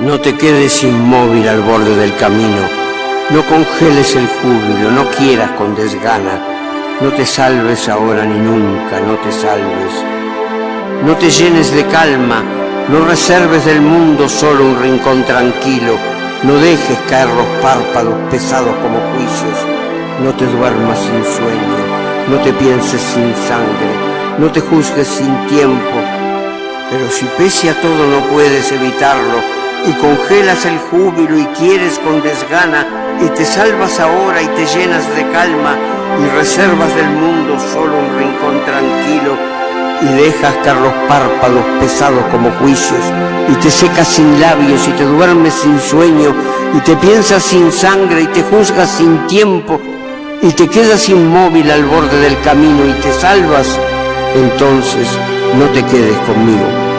No te quedes inmóvil al borde del camino, no congeles el júbilo, no quieras con desgana, no te salves ahora ni nunca, no te salves. No te llenes de calma, no reserves del mundo solo un rincón tranquilo, no dejes caer los párpados pesados como juicios, no te duermas sin sueño, no te pienses sin sangre, no te juzgues sin tiempo, pero si pese a todo no puedes evitarlo, y congelas el júbilo y quieres con desgana y te salvas ahora y te llenas de calma y reservas del mundo solo un rincón tranquilo y dejas caer los párpados pesados como juicios y te secas sin labios y te duermes sin sueño y te piensas sin sangre y te juzgas sin tiempo y te quedas inmóvil al borde del camino y te salvas, entonces no te quedes conmigo